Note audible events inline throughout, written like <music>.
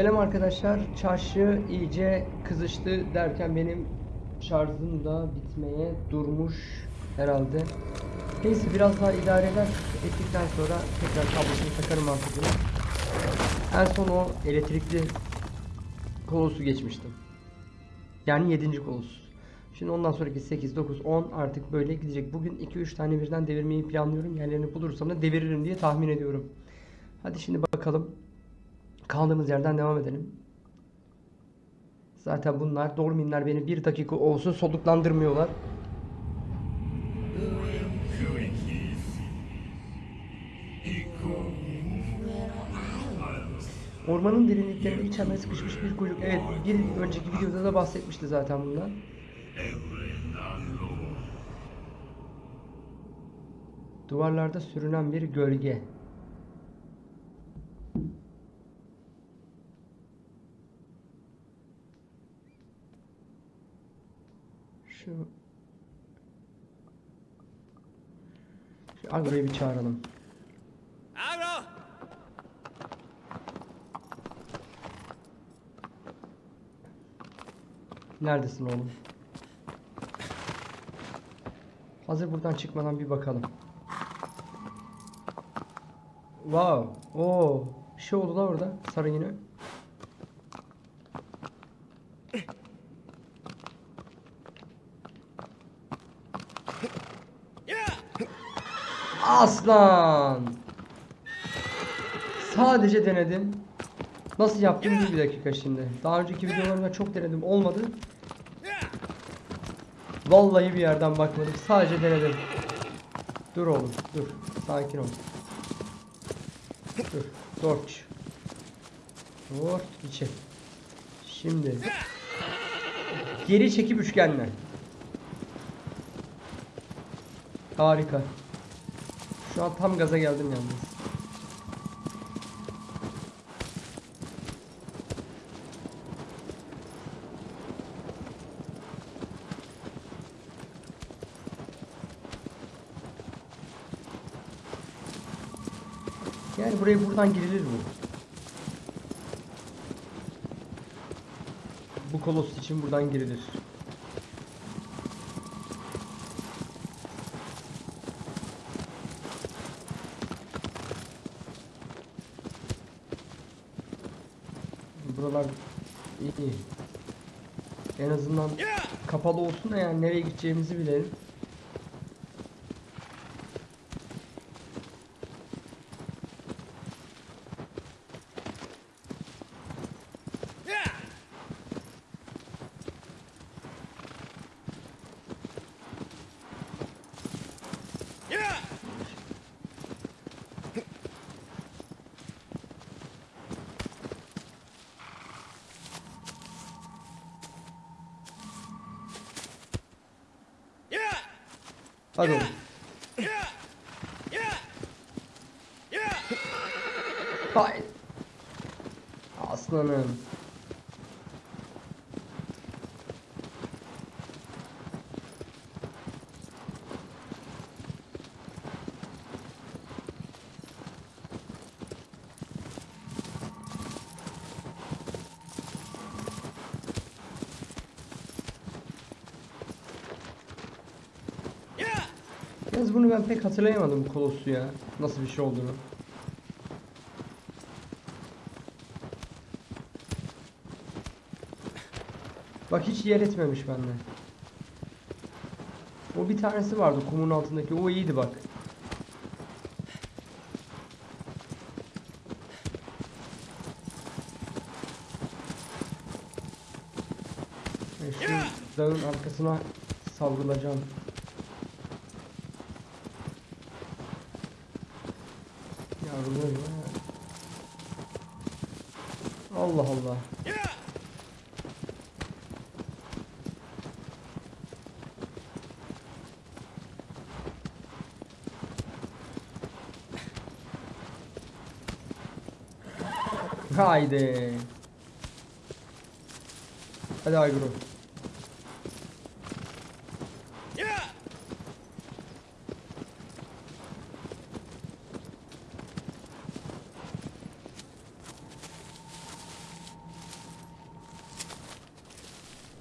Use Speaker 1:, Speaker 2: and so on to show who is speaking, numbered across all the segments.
Speaker 1: Selam arkadaşlar. Çarşı iyice kızıştı derken benim şarjım da bitmeye durmuş herhalde. Neyse biraz daha idare eder ettikten sonra tekrar kablosunu takarım artık. En son o elektrikli kolosu geçmiştim. Yani 7. kolos. Şimdi ondan sonraki 8, 9, 10 artık böyle gidecek. Bugün 2-3 tane birden devirmeyi planlıyorum. Yerlerini bulursam da deviririm diye tahmin ediyorum. Hadi şimdi bakalım. Kaldığımız yerden devam edelim. Zaten bunlar Dorminler beni bir dakika olsun soluklandırmıyorlar. Ormanın derinliklerinde içeride sıkışmış bir kuyruk. Evet, bir önceki videoda da bahsetmişti zaten bundan. Duvarlarda sürünen bir gölge. Şu Şu Agro'yu bir çağıralım.
Speaker 2: Agro!
Speaker 1: Neredesin oğlum? Hazır buradan çıkmadan bir bakalım. Wow. Oo. Bir şey oldu da orada. Sarı yine. Aslan. Sadece denedim. Nasıl yaptım bir dakika şimdi. Daha önceki videolarımda çok denedim. Olmadı. Vallahi bir yerden bakmadım. Sadece denedim. Dur oğlum, dur. Sakin ol. Dur. Torch. Torch içi. Şimdi. Geri çekip üçgenle. Harika. Şu an tam gaza geldim yalnız. Yani buraya buradan girilir mi? Bu kolos için buradan girilir. En azından kapalı olsun da yani nereye gideceğimizi bilelim. Hadi oğlum.
Speaker 2: Yeah! Yeah! Yeah!
Speaker 1: Hay. Aslanım.
Speaker 2: Yeah!
Speaker 1: Yalnız bunu ben pek hatırlayamadım bu Kolossu ya. Nasıl bir şey olduğunu. Bak hiç yer etmemiş bende. O bir tanesi vardı kumun altındaki. O iyiydi bak. Şu dağın arkasına savrulacağım. Yavrularım ya. Allah! Haydi. Hadi Ayguru.
Speaker 2: Yeah!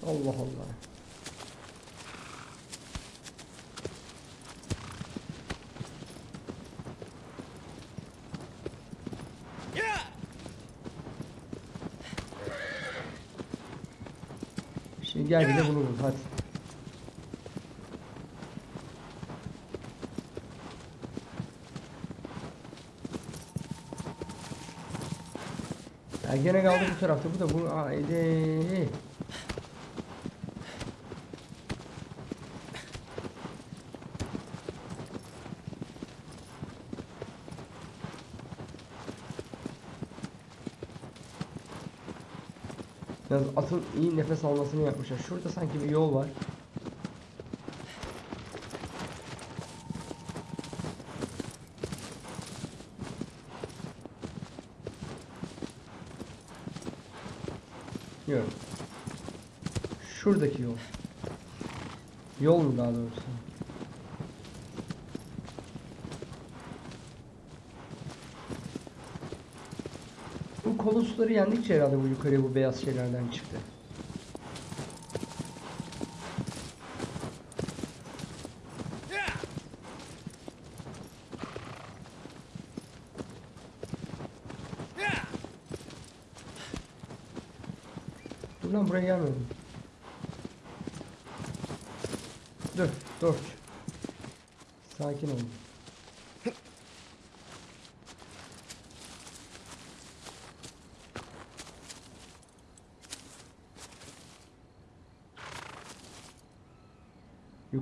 Speaker 1: Allah Allah.
Speaker 2: Yeah!
Speaker 1: Şimdi gel bir de bunu bul hadi. Ya gene kaldı bu tarafta. Bu da bu. Haydi. Yalnız atın iyi nefes almasını yapmışlar. Şurada sanki bir yol var. Yok. Şuradaki yol. Yol mu daha doğrusu? Bu kolosları yendikçe herhalde bu yukarıya bu beyaz şeylerden çıktı. Dur lan buraya gelmedim. Dur, dur. Sakin ol.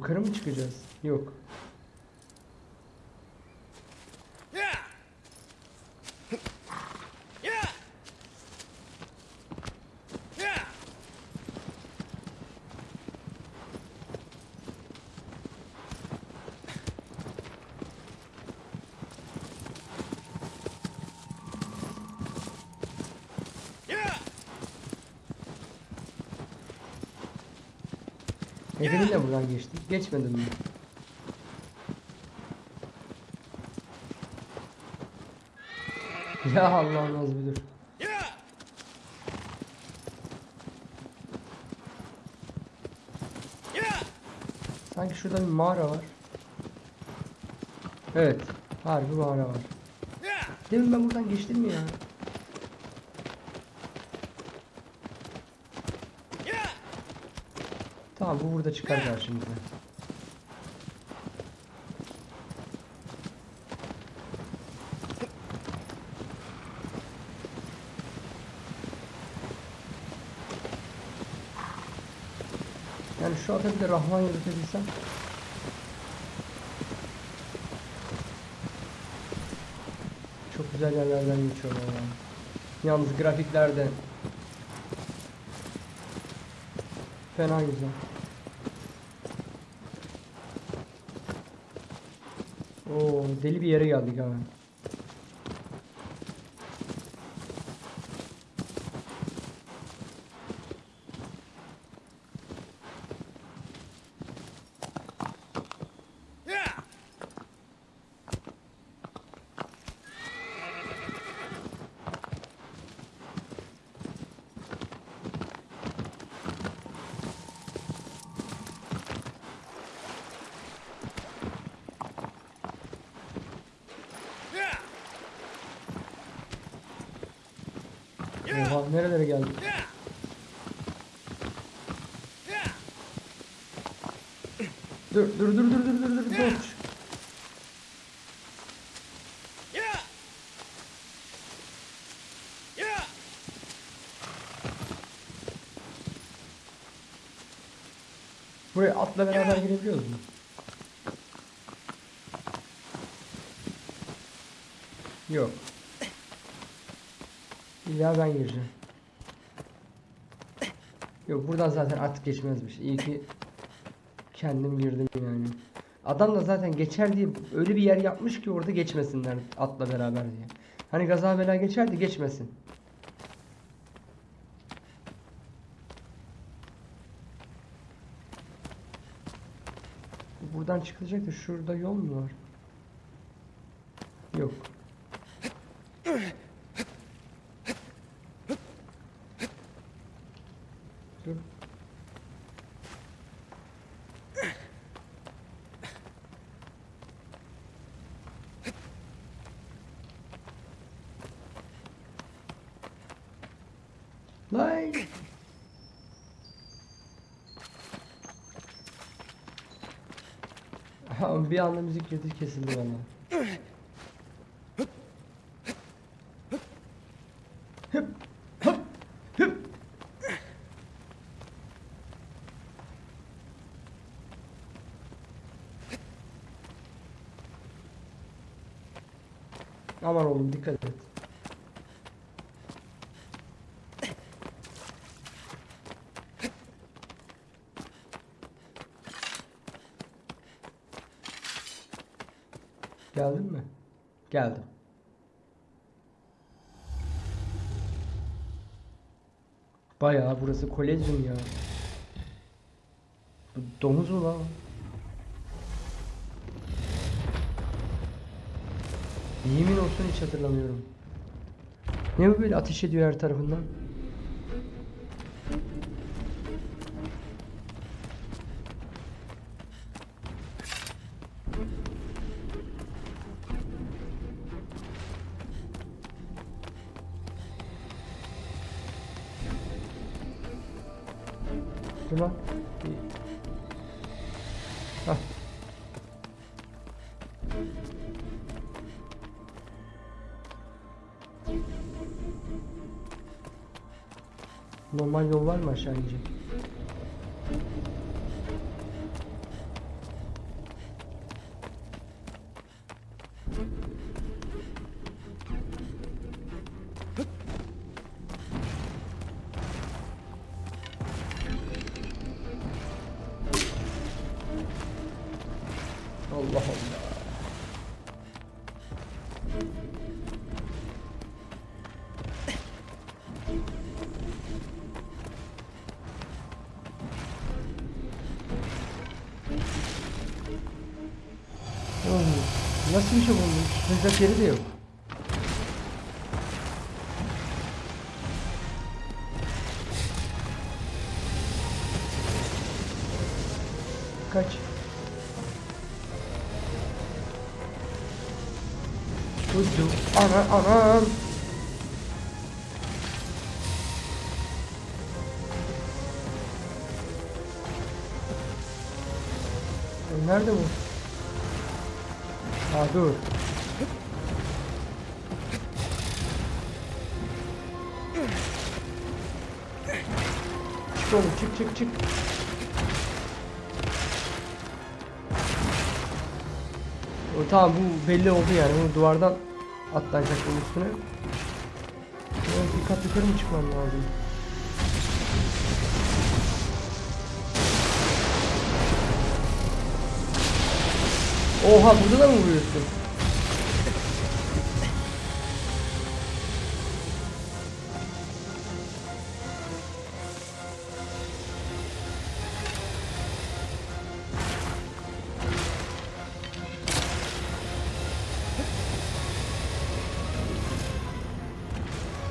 Speaker 1: Yukarı mı çıkacağız? Yok. De buradan geçtik. Geçmedim mi? Ya Allah'ım az!
Speaker 2: Yeah!
Speaker 1: Sanki şurada bir mağara var. Evet. Harbi mağara var. Demin ben buradan geçtim mi ya? Tamam bu burada çıkar karşımıza. Yani şu ata bir de Rahman yürütebilsem. Çok güzel yerlerden geçiyor valla. Yalnız grafikler de fena güzel. Oo deli bir yere geldik abi. Dur dur dur dur dur dur dur!
Speaker 2: Yeah!
Speaker 1: Buraya atla beraber girebiliyoruz mu? Yok. İlla ben gireceğim. Yok buradan zaten at geçmezmiş. İyi ki kendim girdim yani. Adam da zaten geçer diye öyle bir yer yapmış ki orada geçmesinler atla beraber diye. Hani gaza bela geçerdi geçmesin. Buradan çıkılacak da şurada yol mu var? Yok. Dur. Lan. Ha, bir anda müzik girdi kesildi bana. Aman oğlum dikkat et. Geldin mi? Geldim. Bayağı burası kolezyum ya. Bu domuz mu lan? Yemin olsun hiç hatırlamıyorum. Ne bu böyle ateş ediyor her tarafından? Hah. Normal yol var mı aşağı inecek? Sıcak yeri de yok. Kaç. Çocuk. Ana anam. E, Nerede bu? Aa dur. Çık çık. O, tamam bu belli oldu yani. Bu duvardan atlanacak bunun üstüne. Evet, bir kat yukarı mı çıkmam lazım? Oha burada da mı vuruyorsun?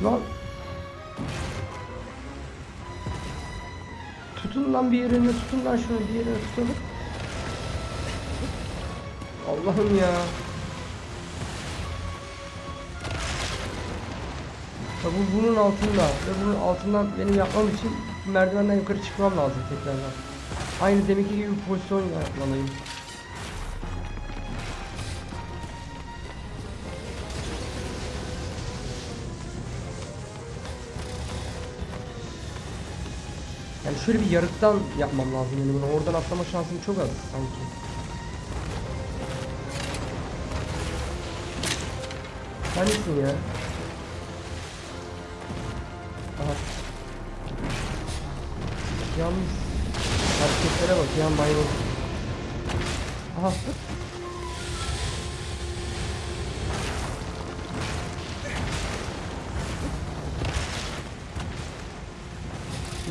Speaker 1: Lan Tutun lan bir yerine tutun lan şunu bir yerine tutalım. Allah'ım ya. Ya bu bunun altında ve bunun altından benim yapmam için merdivenden yukarı çıkmam lazım tekrardan. Aynı deminki gibi pozisyon yapmalıyım. Şöyle bir yarıktan yapmam lazım benim bunu. Oradan atlama şansım çok az sanki. Neredesin ya? Aha. Yalnız hareketlere bak yan maymun. Aha.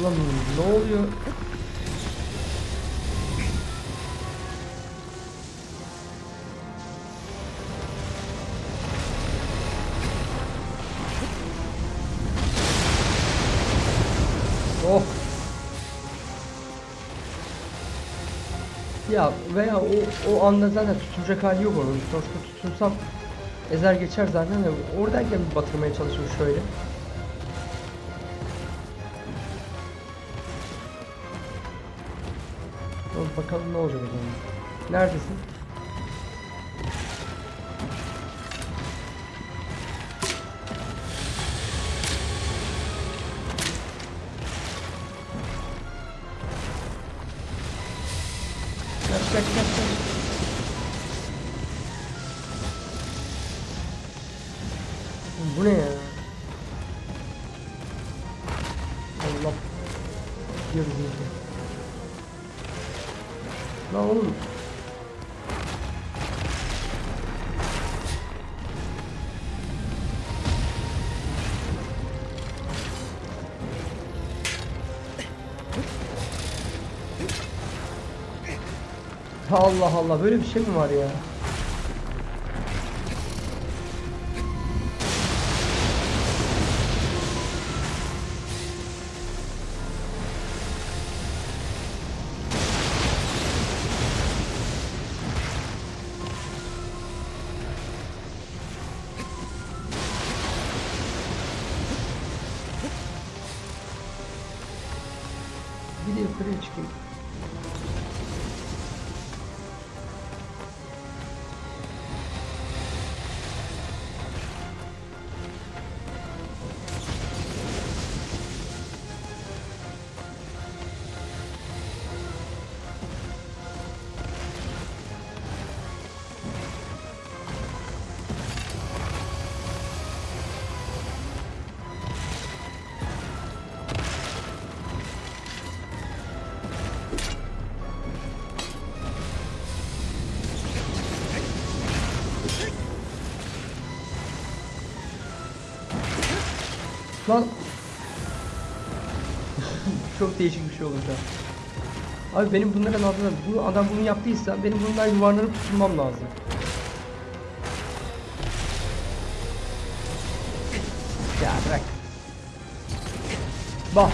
Speaker 1: Ulan ne oluyor? Oh. Ya veya o o anda zaten tutunacak hali yok onun. Sonuçta tutunsam ezer geçer zaten de oradayken batırmaya çalışmış şöyle. Bakalım ne olacak o zaman. Neredesin? Kaç kaç kaç kaç. Bu ne ya? Allah. Gidiyoruz oğlum. Allah Allah böyle bir şey mi var ya? Lan <laughs> Çok değişik bir şey oldu şu an. Abi benim bunların adına bu adam bunu yaptıysa benim bundan yuvarlanıp tutulmam lazım. Ya bırak. Bak.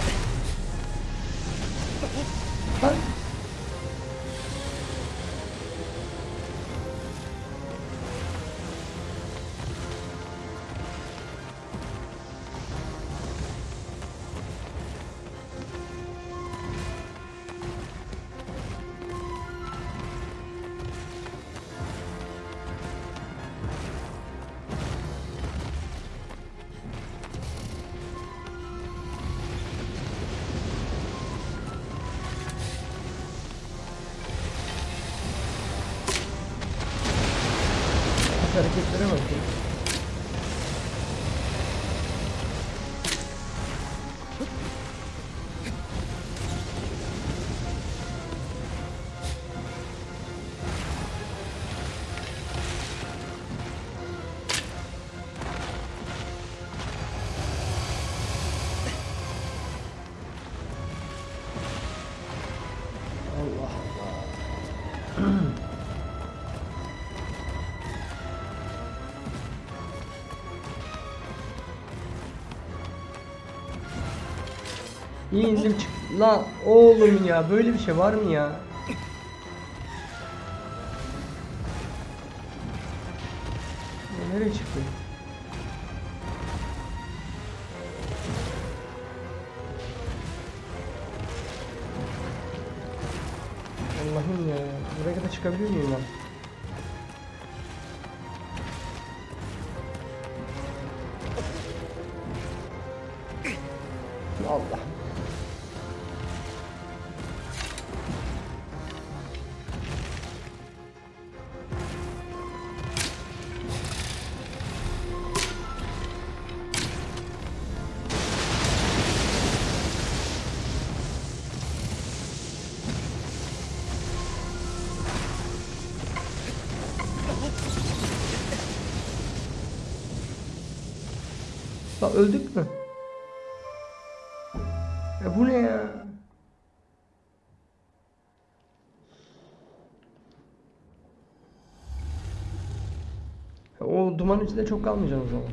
Speaker 1: Bak hareketlere bak. ya. Allah İyi indim çık. La oğlum ya böyle bir şey var mı ya? Ya nereye çıktı? Allah'ım ya. Buraya kadar çıkabiliyor muyum ben? Allah. O duman içinde çok kalmayacağım o zaman.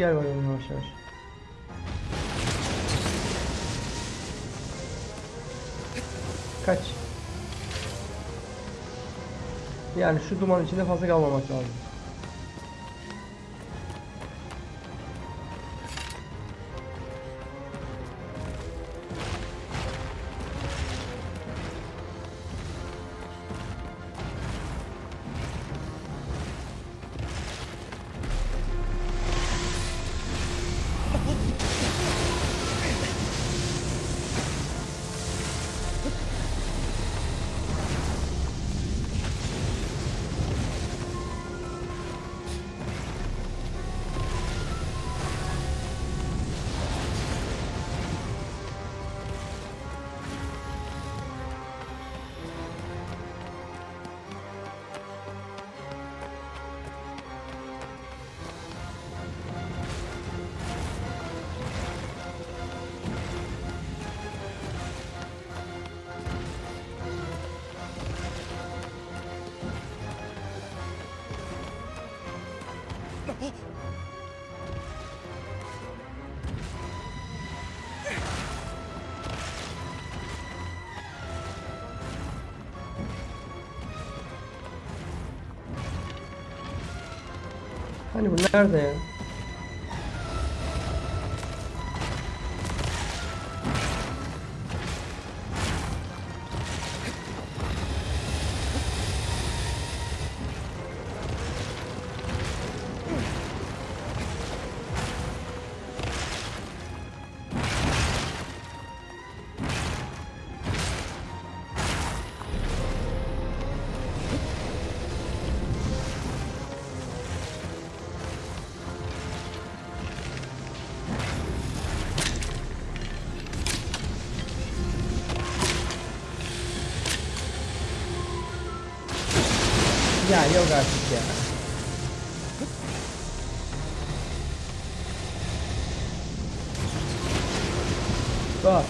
Speaker 1: Gel bakalım yavaş yavaş. Kaç. Yani şu duman içinde fazla kalmamak lazım. Hani bu nerede ya? Ya yok artık ya. Bak.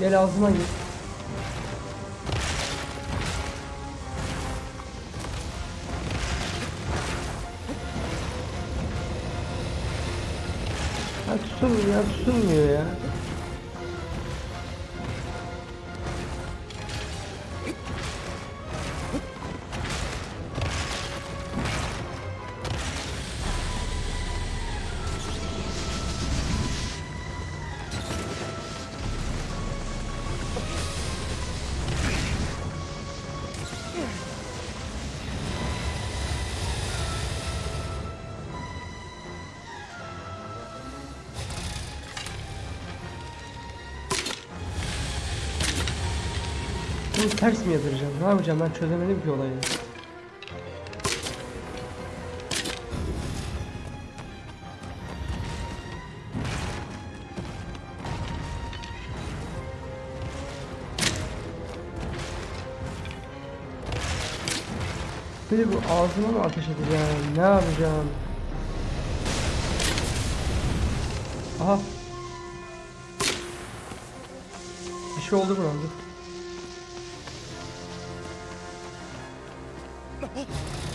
Speaker 1: Gel ağzıma gir. Ha tutulmuyor ya tutulmuyor ya. Bunu ters mi yatıracağım? Ne yapacağım ben çözemedim ki olayı. Bir bu ağzıma mı ateş edeceğim? Ne yapacağım? Aha. Bir şey oldu buramda. あっ!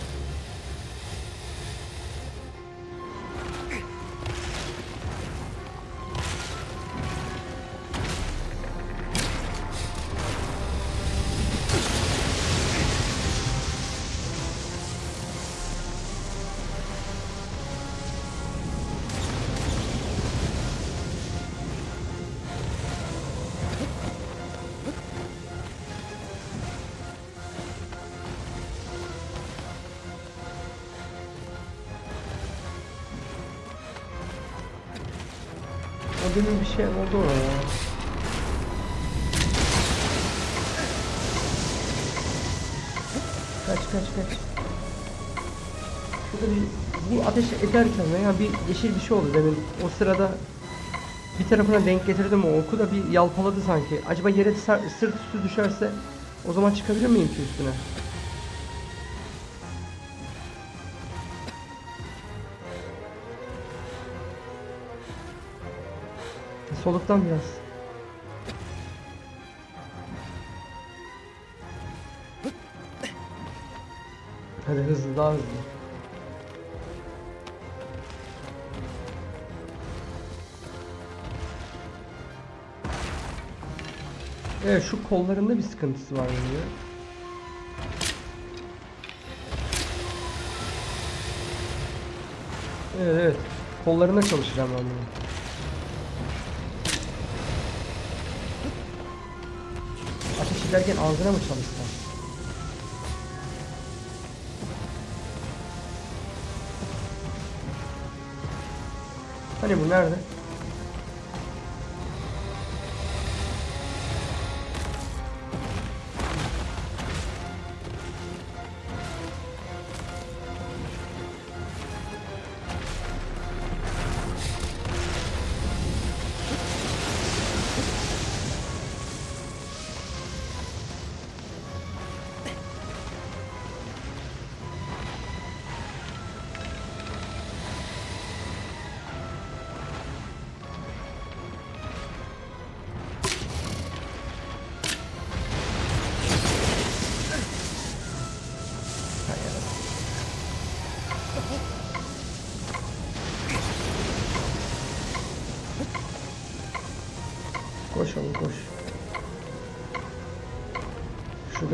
Speaker 1: Şey oldu orada ya. Kaç kaç kaç. Şurada bu ateş ederken veya bir yeşil bir şey oldu demin. O sırada bir tarafına denk getirdim o oku da bir yalpaladı sanki. Acaba yere sırt üstü düşerse o zaman çıkabilir miyim ki üstüne? Soluktan biraz. Hadi hızlı daha hızlı. Evet şu kollarında bir sıkıntısı var yani. Evet evet. Kollarına çalışacağım ben bunu. Ederken ağzına mı çalışsam? Hani bu nerede?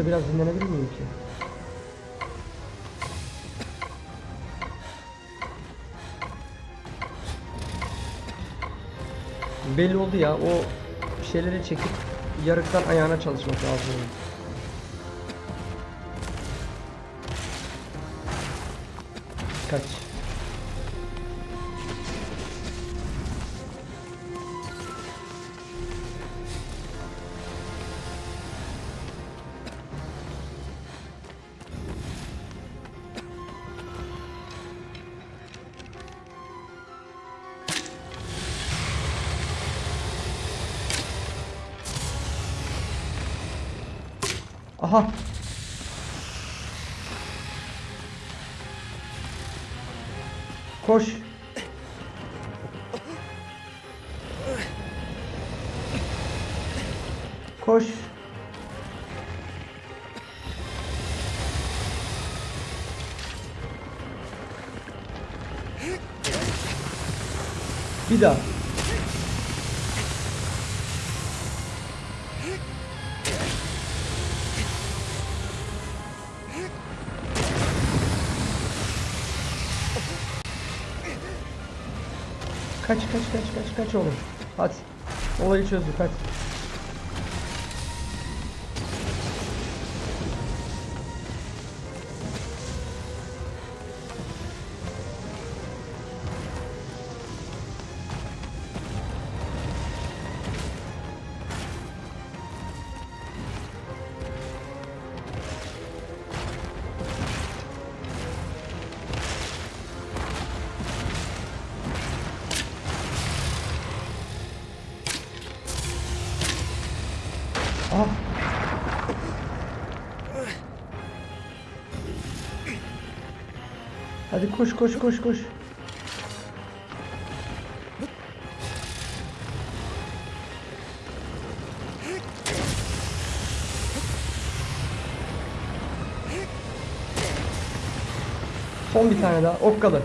Speaker 1: Şurada biraz dinlenebilir miyim ki? Belli oldu ya o şeyleri çekip yarıktan ayağına çalışmak lazım. Kaç. Daha. Kaç kaç kaç kaç kaç oğlum. Hadi. Olayı çözdük hadi. Koş koş koş koş. Son bir tane daha. Ok kadar.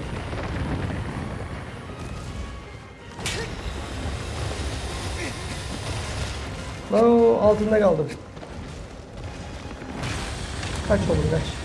Speaker 1: Lan o altında kaldım. Kaç oğlum kaç.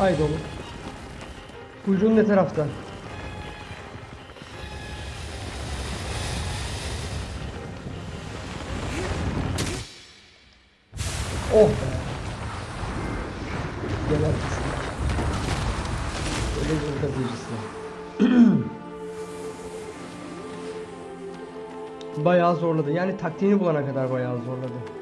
Speaker 1: Haydi oğlum. Kuyruğun ne tarafta? Oh be. Gel artık. Öyle bir kazıcısı. <clears throat> bayağı zorladı. Yani taktiğini bulana kadar bayağı zorladı.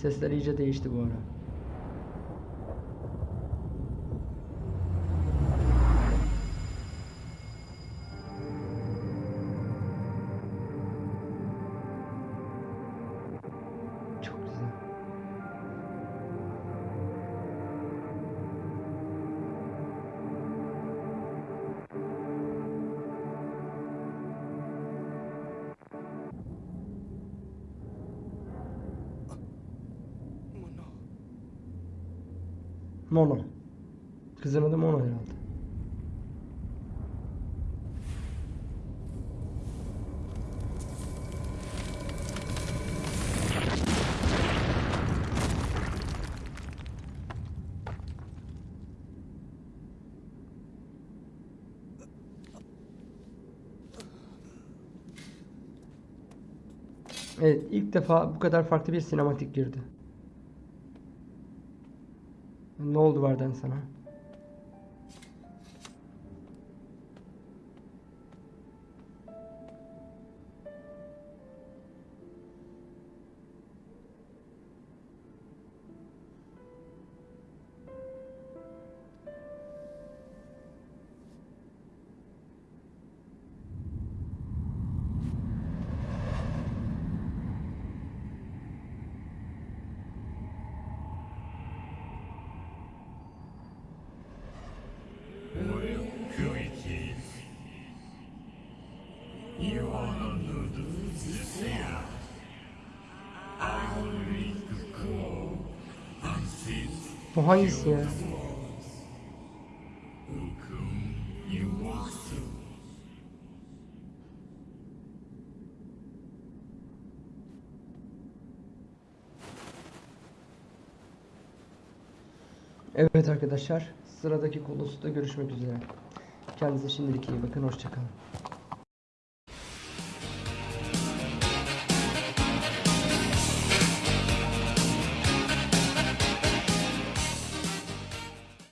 Speaker 1: سێستەریجە دەیشت بۆرە
Speaker 2: Mono.
Speaker 1: Kızın adı Mono herhalde. Evet, ilk defa bu kadar farklı bir sinematik girdi. Ne oldu Varden sana? Hangisi ya? Evet arkadaşlar, sıradaki Kolos'ta görüşmek üzere. Kendinize şimdilik iyi bakın, hoşçakalın.